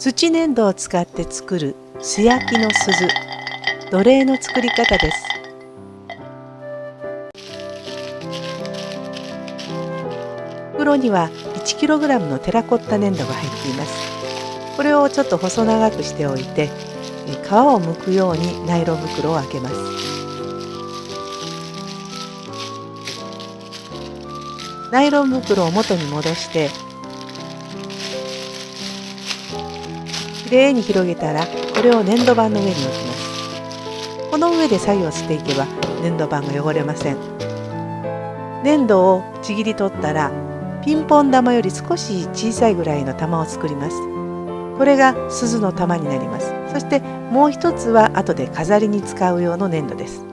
土粘土を使って作る素焼きの鈴。奴隷の作り方です。袋には 1kg のテラコッタ粘土が入っています。これをちょっと細長くしておいて皮を剥くようにナイロン袋を開けます。ナイロン袋を元に戻してきれいに広げたらこれを粘土板の上に置きます。この上で作業していけば粘土板が汚れません。粘土をちぎり取ったらピンポン玉より少し小さいぐらいの玉を作ります。これが鈴の玉になります。そしてもう一つは後で飾りに使う用の粘土です。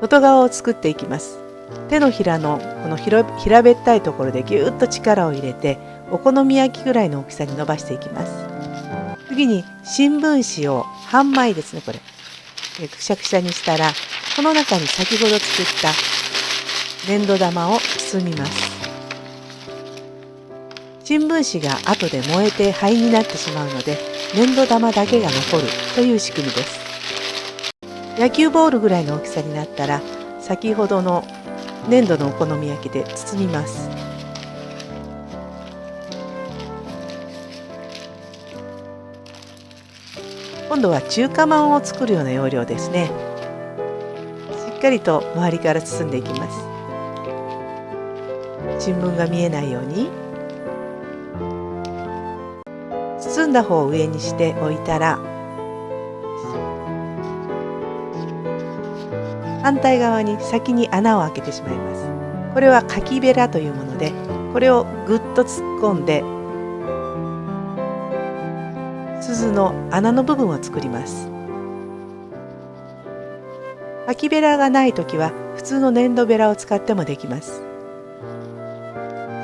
外側を作っていきます。手のひらのこの平べったいところでぎゅっと力を入れてお好み焼きぐらいの大きさに伸ばしていきます。次に新聞紙を半枚ですねこれ。くしゃくしゃにしたらこの中に先ほど作った粘土玉を包みます。新聞紙が後で燃えて灰になってしまうので粘土玉だけが残るという仕組みです。野球ボールぐらいの大きさになったら先ほどの粘土のお好み焼きで包みます。今度は中華まんを作るような要領ですね。しっかりと周りから包んでいきます。新聞が見えないように。包んだ方を上にしておいたら反対側に先に穴を開けてしまいます。これはかきべらというものでこれをぐっと突っ込んで鈴の穴の部分を作ります。かきべらがない時は普通の粘土べらを使ってもできます。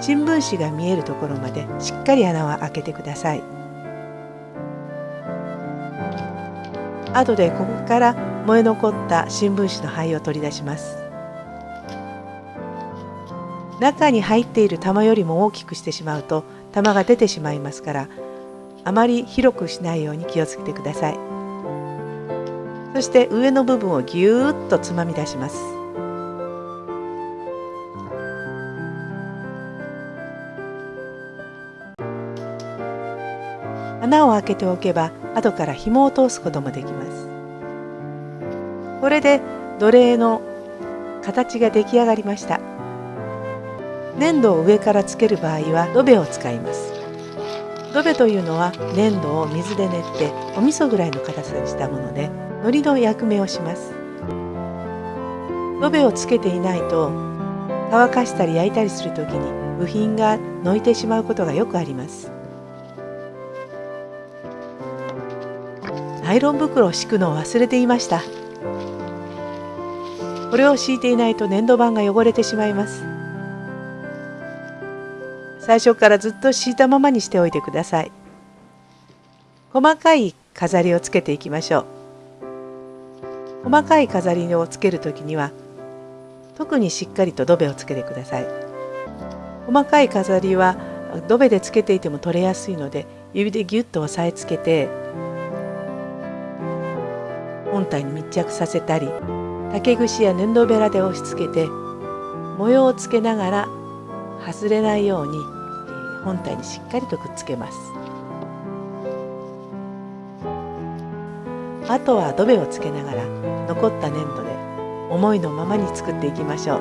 新聞紙が見えるところまでしっかり穴は開けてください。後でここから燃え残った新聞紙の灰を取り出します。中に入っている玉よりも大きくしてしまうと玉が出てしまいますからあまり広くしないように気をつけてください。そして上の部分をぎゅーっとつまみ出します。穴を開けておけば後から紐を通すこともできます。これで奴隷の形が出来上がりました。粘土を上からつける場合は土ベを使います。土ベというのは粘土を水で練ってお味噌ぐらいの硬さにしたもので海苔の役目をします。土ベをつけていないと乾かしたり焼いたりする時に部品がのいてしまうことがよくあります。ナイロン袋を敷くのを忘れていました。これを敷いていないと粘土板が汚れてしまいます。最初からずっと敷いたままにしておいてください。細かい飾りをつけていきましょう。細かい飾りをつける時には特にしっかりと土ベをつけてください。細かい飾りは土ベでつけていても取れやすいので指でギュッと押さえつけて本体に密着させたり竹串や粘土べらで押し付けて模様をつけながら外れないように本体にしっかりとくっつけます。あとは土ベをつけながら残った粘土で思いのままに作っていきましょう。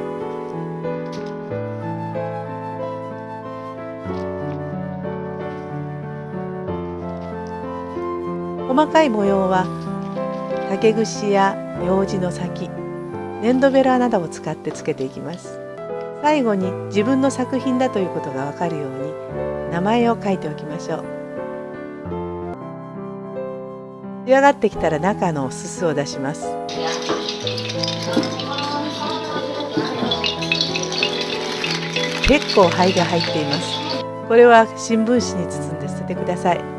細かい模様は竹串や楊枝の先粘土ベラなどを使ってつけていきます。最後に自分の作品だということがわかるように名前を書いておきましょう。仕上がってきたら中のすすを出します。結構灰が入っています。これは新聞紙に包んで捨ててください。